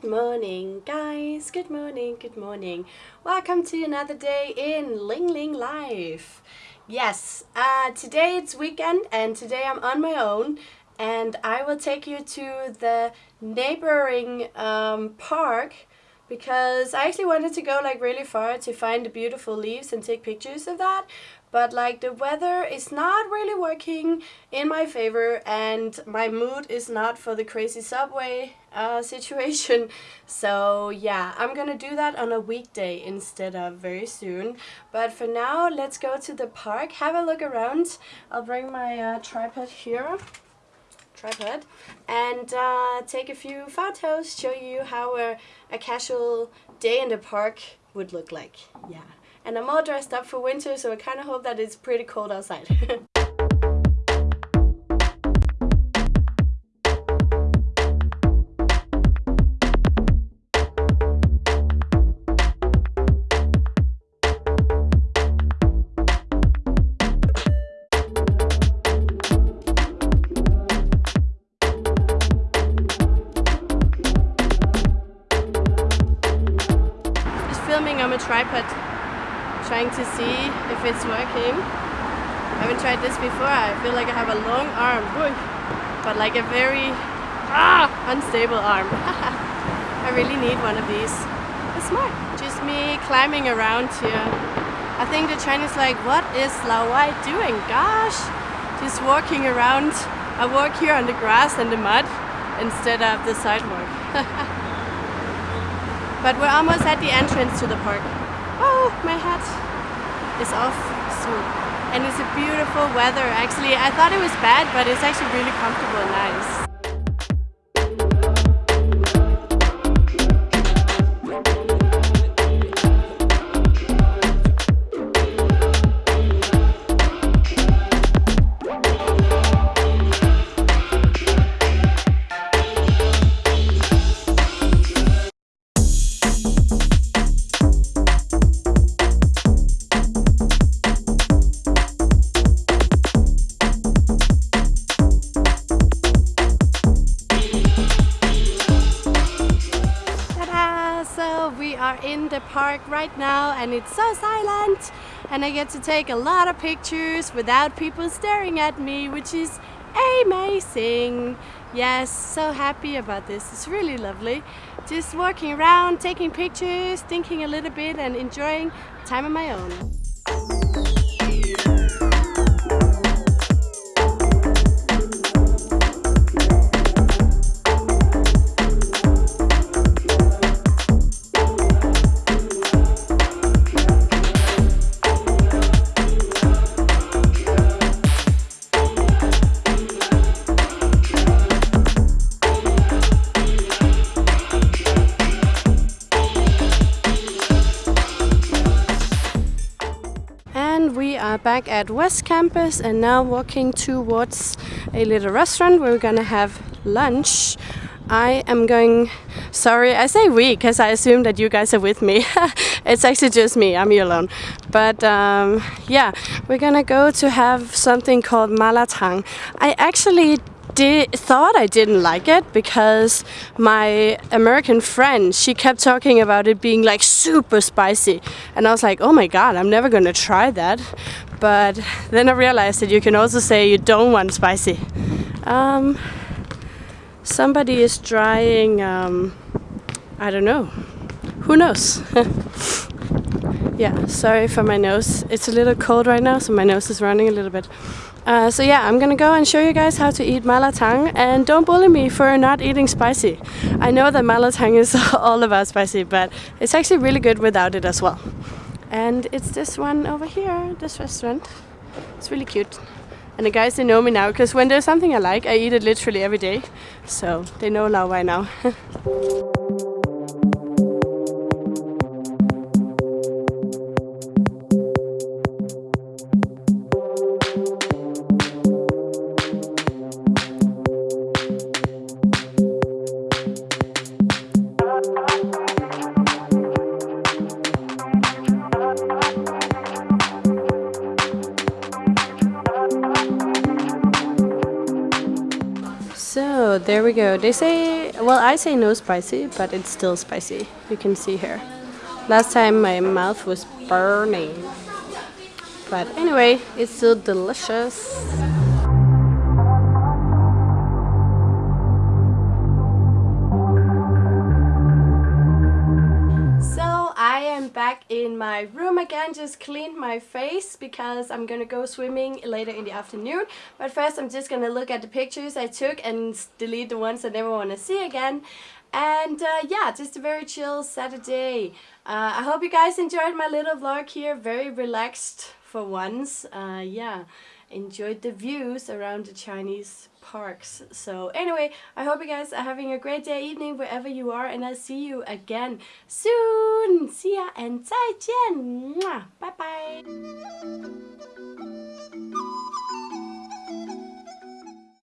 Good morning, guys. Good morning, good morning. Welcome to another day in Ling Ling Life. Yes, uh, today it's weekend and today I'm on my own and I will take you to the neighboring um, park because I actually wanted to go like really far to find the beautiful leaves and take pictures of that but like the weather is not really working in my favor and my mood is not for the crazy subway uh, situation. So yeah I'm gonna do that on a weekday instead of very soon. But for now let's go to the park have a look around. I'll bring my uh, tripod here. Tripod. And uh, take a few photos, show you how a, a casual day in the park would look like. Yeah. And I'm all dressed up for winter, so I kind of hope that it's pretty cold outside. filming on a tripod trying to see if it's working. I haven't tried this before. I feel like I have a long arm, but like a very ah, unstable arm. I really need one of these. It's smart. Just me climbing around here. I think the Chinese like, what is Lao Wai doing? Gosh, just walking around. I walk here on the grass and the mud instead of the sidewalk. But we're almost at the entrance to the park. Oh, my hat is off soon. And it's a beautiful weather. Actually, I thought it was bad, but it's actually really comfortable and nice. Park right now and it's so silent and I get to take a lot of pictures without people staring at me which is amazing. Yes so happy about this. It's really lovely. Just walking around taking pictures thinking a little bit and enjoying time on my own are back at West Campus and now walking towards a little restaurant where we're gonna have lunch. I am going, sorry, I say we because I assume that you guys are with me. it's actually just me, I'm here alone. But um, yeah, we're gonna go to have something called malatang. I actually did, thought I didn't like it because my American friend, she kept talking about it being like super spicy. And I was like, oh my god, I'm never gonna try that. But then I realized that you can also say you don't want spicy. Um, somebody is drying, um, I don't know, who knows? yeah, sorry for my nose. It's a little cold right now, so my nose is running a little bit. Uh, so yeah, I'm gonna go and show you guys how to eat malatang and don't bully me for not eating spicy. I know that malatang is all about spicy, but it's actually really good without it as well. And it's this one over here, this restaurant. It's really cute. And the guys, they know me now, because when there's something I like, I eat it literally every day. So they know Lao by now. There we go. They say, well, I say no spicy, but it's still spicy. You can see here. Last time my mouth was burning. But anyway, it's still delicious. Back in my room again, just cleaned my face because I'm gonna go swimming later in the afternoon. But first I'm just gonna look at the pictures I took and delete the ones I never wanna see again. And uh, yeah, just a very chill Saturday. Uh, I hope you guys enjoyed my little vlog here, very relaxed for once. Uh, yeah enjoyed the views around the Chinese parks. So anyway, I hope you guys are having a great day, evening, wherever you are, and I'll see you again soon. See ya and 再见. Bye bye.